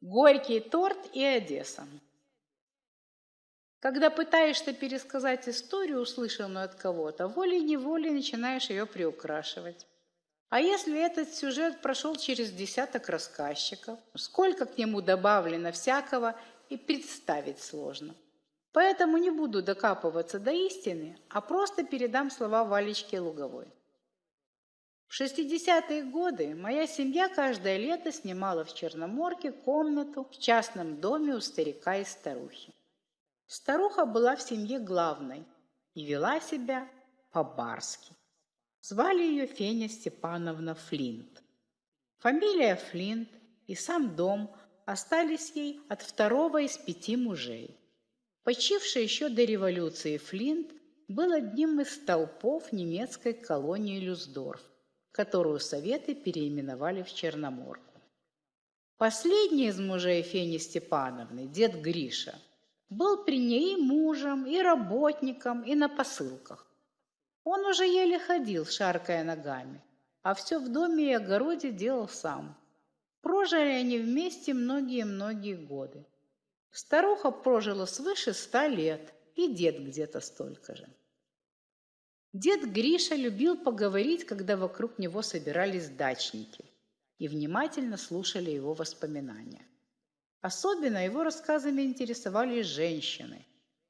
Горький торт и Одесса. Когда пытаешься пересказать историю, услышанную от кого-то, волей-неволей начинаешь ее приукрашивать. А если этот сюжет прошел через десяток рассказчиков, сколько к нему добавлено всякого, и представить сложно. Поэтому не буду докапываться до истины, а просто передам слова Валечки Луговой. В 60-е годы моя семья каждое лето снимала в Черноморке комнату в частном доме у старика и старухи. Старуха была в семье главной и вела себя по-барски. Звали ее Феня Степановна Флинт. Фамилия Флинт и сам дом остались ей от второго из пяти мужей. Почивший еще до революции Флинт был одним из столпов немецкой колонии Люсдорф, которую Советы переименовали в Черноморку. Последний из мужей Фени Степановны, дед Гриша, был при ней и мужем, и работником, и на посылках. Он уже еле ходил, шаркая ногами, а все в доме и огороде делал сам. Прожили они вместе многие-многие годы. Старуха прожила свыше ста лет, и дед где-то столько же. Дед Гриша любил поговорить, когда вокруг него собирались дачники и внимательно слушали его воспоминания. Особенно его рассказами интересовали женщины,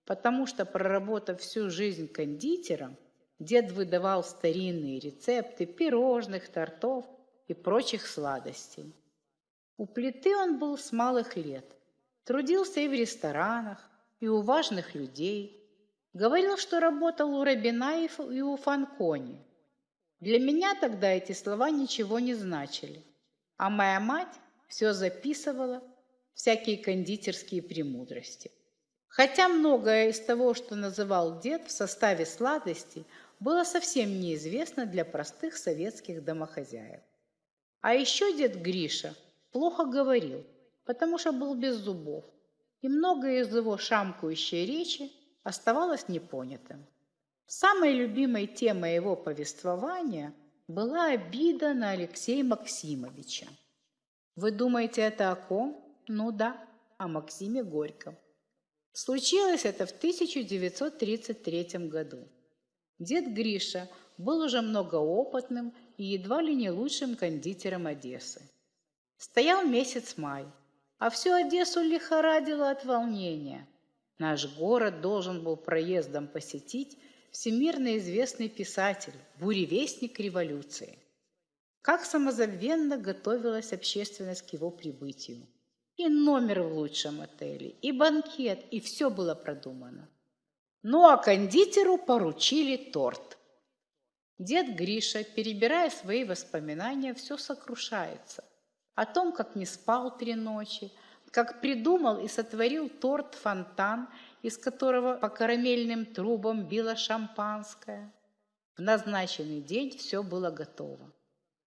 потому что, проработав всю жизнь кондитером, Дед выдавал старинные рецепты пирожных, тортов и прочих сладостей. У плиты он был с малых лет, трудился и в ресторанах, и у важных людей. Говорил, что работал у Рабинаев и у Фанкони. Для меня тогда эти слова ничего не значили, а моя мать все записывала, всякие кондитерские премудрости. Хотя многое из того, что называл дед в составе сладостей, было совсем неизвестно для простых советских домохозяев. А еще дед Гриша плохо говорил, потому что был без зубов, и многое из его шамкающей речи оставалось непонятым. Самой любимой темой его повествования была обида на Алексея Максимовича. Вы думаете, это о ком? Ну да, о Максиме Горьком. Случилось это в 1933 году. Дед Гриша был уже многоопытным и едва ли не лучшим кондитером Одессы. Стоял месяц май, а всю Одессу лихорадило от волнения. Наш город должен был проездом посетить всемирно известный писатель, буревестник революции. Как самозабвенно готовилась общественность к его прибытию. И номер в лучшем отеле, и банкет, и все было продумано. Ну а кондитеру поручили торт. Дед Гриша, перебирая свои воспоминания, все сокрушается. О том, как не спал три ночи, как придумал и сотворил торт-фонтан, из которого по карамельным трубам било шампанское. В назначенный день все было готово.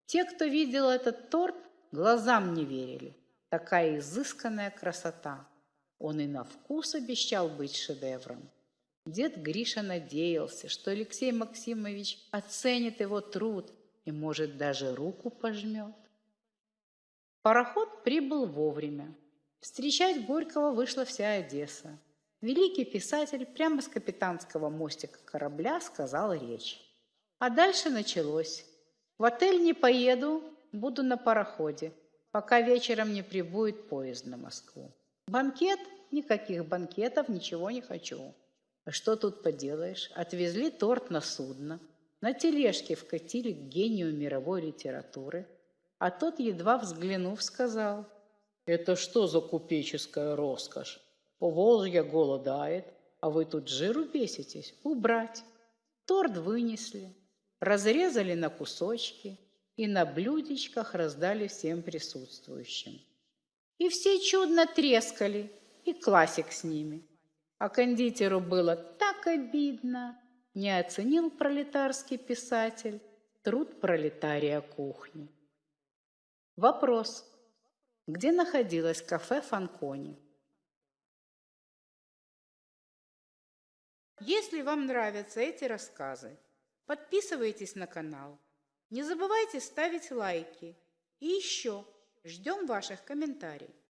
Те, кто видел этот торт, глазам не верили. Такая изысканная красота. Он и на вкус обещал быть шедевром. Дед Гриша надеялся, что Алексей Максимович оценит его труд и, может, даже руку пожмет. Пароход прибыл вовремя. Встречать Горького вышла вся Одесса. Великий писатель прямо с капитанского мостика корабля сказал речь. А дальше началось. В отель не поеду, буду на пароходе, пока вечером не прибудет поезд на Москву. Банкет? Никаких банкетов, ничего не хочу. А что тут поделаешь? Отвезли торт на судно, на тележке вкатили к гению мировой литературы, а тот, едва взглянув, сказал, «Это что за купеческая роскошь? Поволжье голодает, а вы тут жиру беситесь? Убрать!» Торт вынесли, разрезали на кусочки и на блюдечках раздали всем присутствующим. И все чудно трескали, и классик с ними – а кондитеру было так обидно. Не оценил пролетарский писатель труд пролетария кухни. Вопрос. Где находилось кафе Фанкони? Если вам нравятся эти рассказы, подписывайтесь на канал. Не забывайте ставить лайки. И еще ждем ваших комментариев.